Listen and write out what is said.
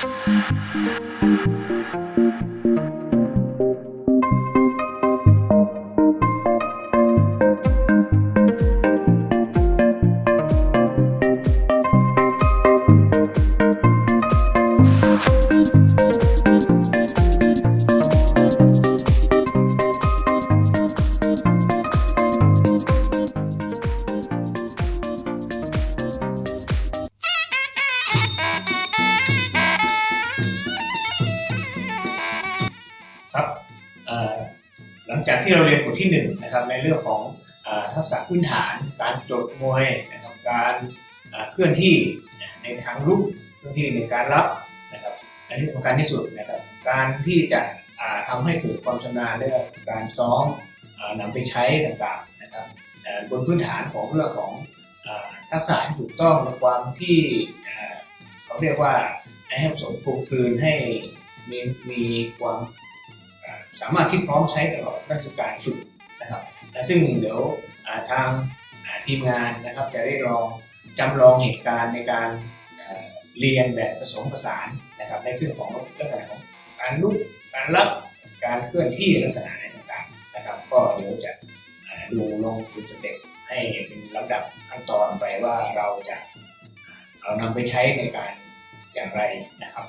ครั ที่เราเรียนบทที่หนึ่งนะครับในเรื่องของอทักษะพื้นฐาน การโจดมวยนะครับการเคลื่อนที่ในทางรุกเคลื่อนที่ในการรับนะครับและที่สำคัญที่สุดนะครับการที่จะอ่าทำให้เกิดความชำนาญเรื่องการซ้อมอ่านำไปใช้ต่างๆนะครับบนพื้นฐานของเรื่องของอทักษะที่ถูกต้องในความที่เอ่อเขาเรียกว่าให้ผสมปลูกคืนให้มีมีความ สามารถที่พร้อมใช้ตลอดนั่นคือการฝึกนะครับและซึ่งเดี๋ยวาทางาทีมงานนะครับจะได้ลองจำลองเหตุการณ์ในการอ่าเรียนแบบผสมผสานนะครับในซึ่งของลักษณะของการลุกการรับการเคลื่อนที่ลักษณะไหนต่างๆนะครับ ก็เดี๋ยวจะดูลงเป็นสเต็ปให้เป็นลำดับขั้นตอนไปว่าเราจะเอานำไปใช้ในการอย่างไรนะครับ